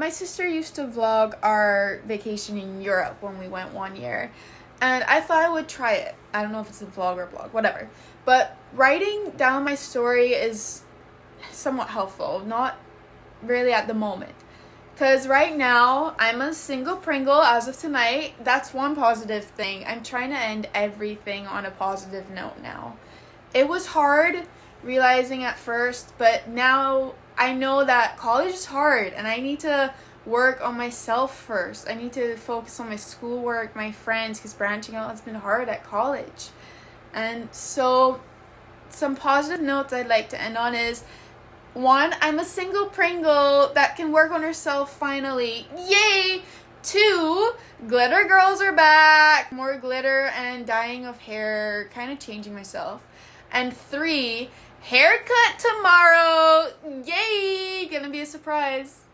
my sister used to vlog our vacation in Europe when we went one year. And I thought I would try it. I don't know if it's a vlog or blog, whatever. But writing down my story is somewhat helpful, not really at the moment. Because right now, I'm a single Pringle as of tonight. That's one positive thing. I'm trying to end everything on a positive note now. It was hard realizing at first, but now I know that college is hard and I need to work on myself first. I need to focus on my schoolwork, my friends, because branching out has been hard at college. And so, some positive notes I'd like to end on is one, I'm a single Pringle that can work on herself finally. Yay! Two, glitter girls are back. More glitter and dyeing of hair, kind of changing myself. And three, haircut tomorrow. Be a surprise.